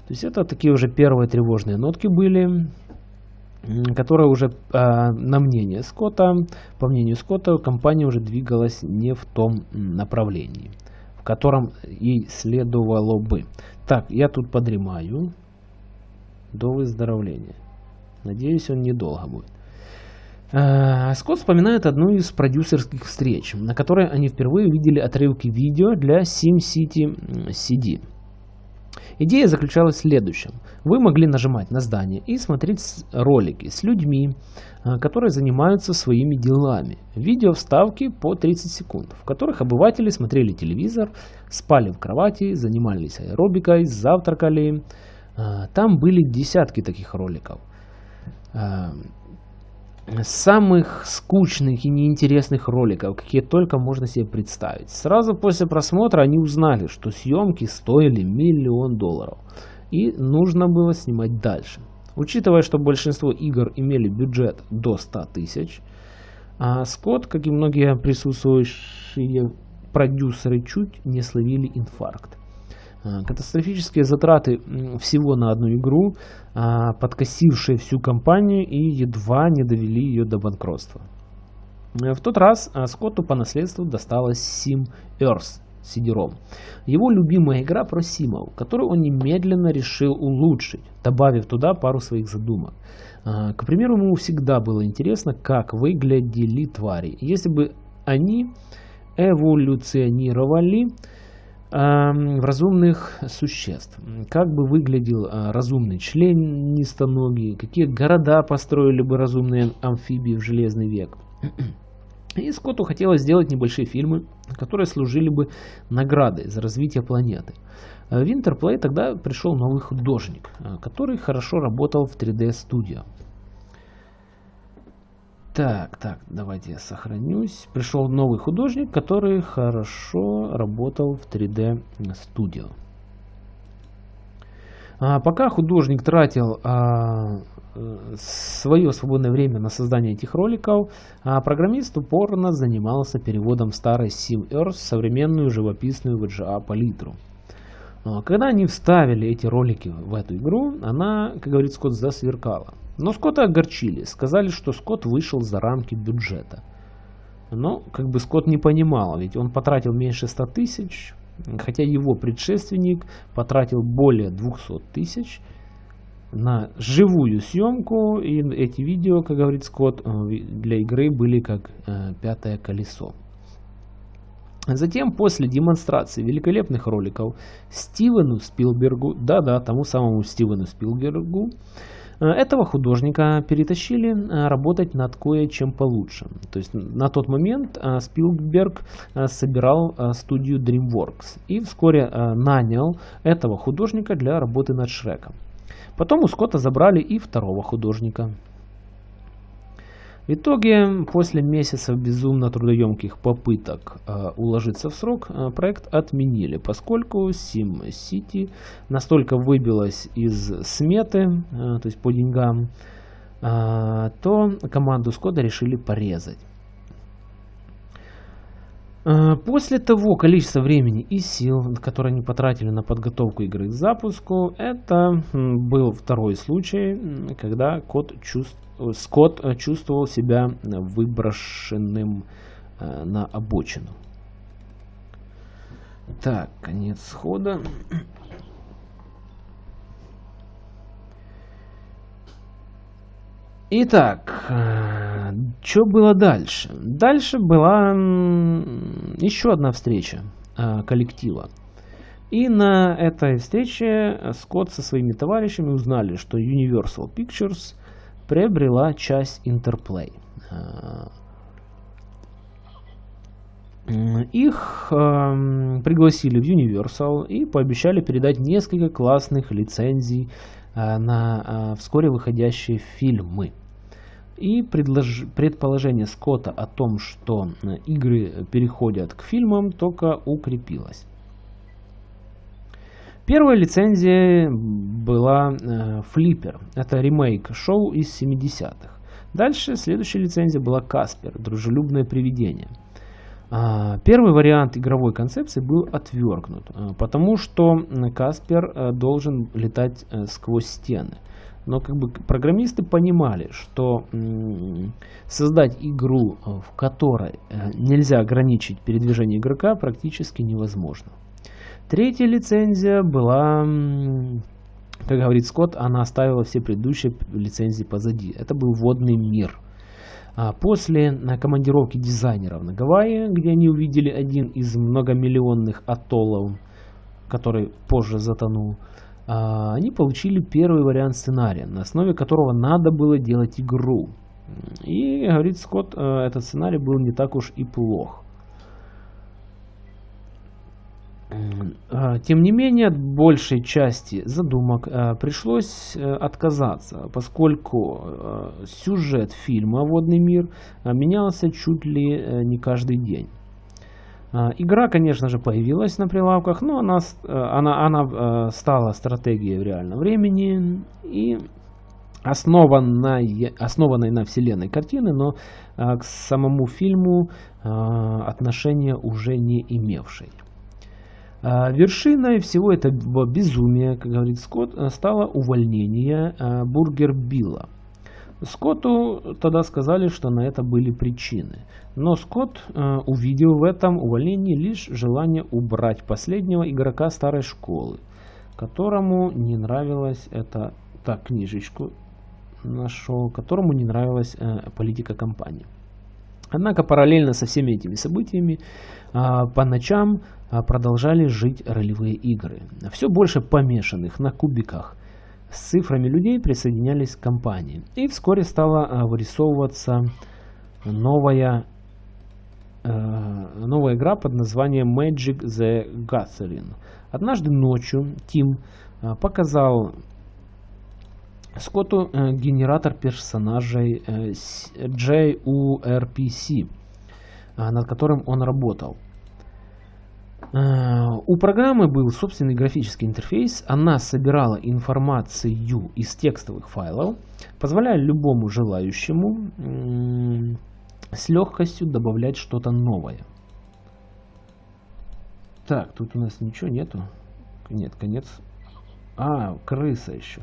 Speaker 1: То есть это такие уже первые тревожные нотки были, которые уже на мнение Скотта, по мнению Скотта, компания уже двигалась не в том направлении, в котором ей следовало бы. Так, я тут подремаю до выздоровления. Надеюсь, он недолго будет. А, Скотт вспоминает одну из продюсерских встреч, на которой они впервые увидели отрывки видео для SimCity CD. Идея заключалась в следующем. Вы могли нажимать на здание и смотреть ролики с людьми, а, которые занимаются своими делами. Видео вставки по 30 секунд, в которых обыватели смотрели телевизор, спали в кровати, занимались аэробикой, завтракали. А, там были десятки таких роликов. Самых скучных и неинтересных роликов, какие только можно себе представить. Сразу после просмотра они узнали, что съемки стоили миллион долларов. И нужно было снимать дальше. Учитывая, что большинство игр имели бюджет до 100 тысяч, а Скотт, как и многие присутствующие продюсеры, чуть не словили инфаркт. А, катастрофические затраты всего на одну игру, а, подкосившие всю компанию и едва не довели ее до банкротства. В тот раз а, Скотту по наследству досталась Sim Earth CD-ROM. Его любимая игра про симов, которую он немедленно решил улучшить, добавив туда пару своих задумок. К примеру, ему всегда было интересно, как выглядели твари. Если бы они эволюционировали в разумных существ. Как бы выглядел а, разумный член нистоногий, какие города построили бы разумные амфибии в Железный век. И Скотту хотелось сделать небольшие фильмы, которые служили бы наградой за развитие планеты. В Интерплей тогда пришел новый художник, а, который хорошо работал в 3D-студио. Так, так, давайте я сохранюсь. Пришел новый художник, который хорошо работал в 3D Studio. А пока художник тратил а, свое свободное время на создание этих роликов, а программист упорно занимался переводом старой SimEarth в современную живописную VGA палитру. А, когда они вставили эти ролики в эту игру, она, как говорит Скотт, засверкала. Но Скотта огорчили, сказали, что Скотт вышел за рамки бюджета. Но как бы Скотт не понимал, ведь он потратил меньше 100 тысяч, хотя его предшественник потратил более 200 тысяч на живую съемку, и эти видео, как говорит Скотт, э, для игры были как э, пятое колесо. Затем, после демонстрации великолепных роликов Стивену Спилбергу, да-да, тому самому Стивену Спилбергу, Э, этого художника перетащили э, работать над кое-чем получше. То есть на тот момент э, Спилберг собирал студию DreamWorks и вскоре нанял этого художника для работы над Шреком. Потом у Скотта забрали и второго художника. В итоге, после месяцев безумно трудоемких попыток э, уложиться в срок, э, проект отменили, поскольку SimCity настолько выбилась из сметы, э, то есть по деньгам, э, то команду Скотта решили порезать. Э, после того количества времени и сил, которые они потратили на подготовку игры к запуску, это был второй случай, когда код чувств... Скотт э, чувствовал себя выброшенным э, на обочину. Так, конец хода. Итак, что было дальше? Дальше была еще одна встреча а, коллектива. И на этой встрече Скотт со своими товарищами узнали, что Universal Pictures приобрела часть Interplay. А, их э, пригласили в Universal и пообещали передать несколько классных лицензий э, на э, вскоре выходящие фильмы. И предлож... предположение Скотта о том, что игры переходят к фильмам, только укрепилось. Первая лицензия была э, Flipper. Это ремейк шоу из 70-х. Дальше следующая лицензия была Каспер, дружелюбное привидение. А, первый вариант игровой концепции был отвергнут, а, потому что Каспер э, должен летать э, сквозь стены. Но как бы программисты понимали, что создать игру, э, в которой нельзя ограничить передвижение игрока, практически невозможно. Третья лицензия была, как говорит Скотт, она оставила все предыдущие лицензии позади. Это был водный мир – а после командировки дизайнеров на Гавайи, где они увидели один из многомиллионных атоллов, который позже затонул, они получили первый вариант сценария, на основе которого надо было делать игру. И, говорит Скотт, э, этот сценарий был не так уж и плох. А, тем не менее, от большей части задумок а, пришлось э, отказаться, поскольку э, сюжет фильма «Водный мир» а, менялся чуть ли э, не каждый день. Игра, конечно же, появилась на прилавках, но она, она, она стала стратегией в реальном времени и основанной, основанной на вселенной картины, но к самому фильму отношения уже не имевшей. А, вершиной всего этого безумия, как говорит Скотт, э, стало увольнение э, Бургер Билла. Скотту тогда сказали, что на это были причины. Но Скотт э, увидел в этом увольнении лишь желание убрать последнего игрока старой школы, которому не нравилась эта так, книжечку нашел, которому не нравилась политика компании. Однако параллельно со всеми этими событиями а, по ночам а, продолжали жить ролевые игры. Все больше помешанных на кубиках с цифрами людей присоединялись к компании. И вскоре стала а, вырисовываться новая, новая игра под названием Magic the Gathering. Однажды ночью Тим показал Скотту э, генератор персонажей э, JURPC, э, над которым он работал. У программы был собственный графический интерфейс, она собирала информацию из текстовых файлов, позволяя любому желающему с легкостью добавлять что-то новое. Так, тут у нас ничего нету. Нет, конец. А, крыса еще.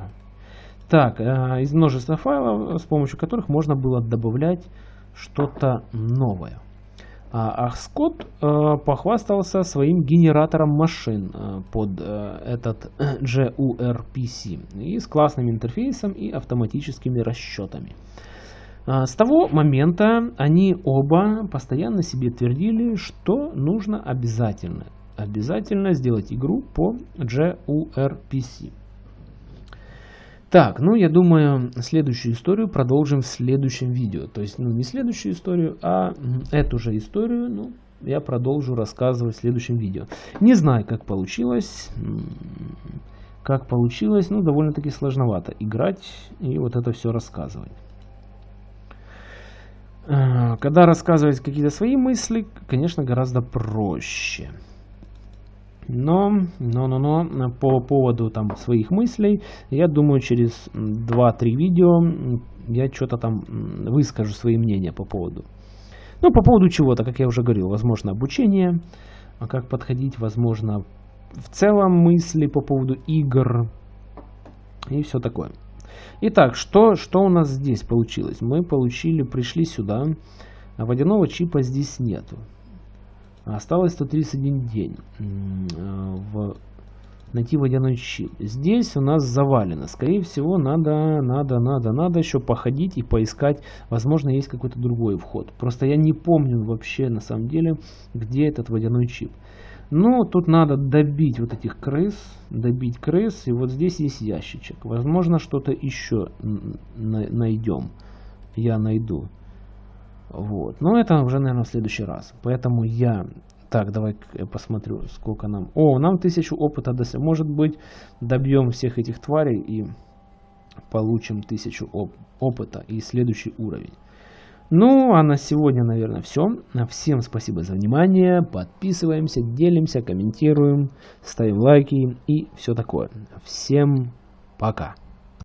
Speaker 1: Так, э, из множества файлов, с помощью которых можно было добавлять что-то новое. А, а Скотт э, похвастался своим генератором машин э, под э, этот JURPC и с классным интерфейсом и автоматическими расчетами. А, с того момента они оба постоянно себе твердили, что нужно обязательно, обязательно сделать игру по JURPC. Так, ну я думаю, следующую историю продолжим в следующем видео. То есть, ну не следующую историю, а эту же историю, ну, я продолжу рассказывать в следующем видео. Не знаю, как получилось. Как получилось, ну, довольно-таки сложновато играть и вот это все рассказывать. А, когда рассказывать какие-то свои мысли, конечно, гораздо проще. Но, но, но, но, по поводу там своих мыслей, я думаю, через 2-3 видео я что-то там выскажу свои мнения по поводу. Ну, по поводу чего-то, как я уже говорил, возможно, обучение, а как подходить, возможно, в целом мысли по поводу игр и все такое. Итак, что, что у нас здесь получилось? Мы получили, пришли сюда, а водяного чипа здесь нету. Осталось 131 день. В найти водяной щит. Здесь у нас завалено. Скорее всего, надо, надо, надо, надо еще походить и поискать. Возможно, есть какой-то другой вход. Просто я не помню вообще, на самом деле, где этот водяной чип. Но тут надо добить вот этих крыс, добить крыс, и вот здесь есть ящичек. Возможно, что-то еще найдем. Я найду. Вот. Но это уже, наверное, в следующий раз. Поэтому я так, давай я посмотрю, сколько нам... О, нам тысячу опыта. Может быть, добьем всех этих тварей и получим тысячу оп опыта и следующий уровень. Ну, а на сегодня, наверное, все. Всем спасибо за внимание. Подписываемся, делимся, комментируем, ставим лайки и все такое. Всем пока.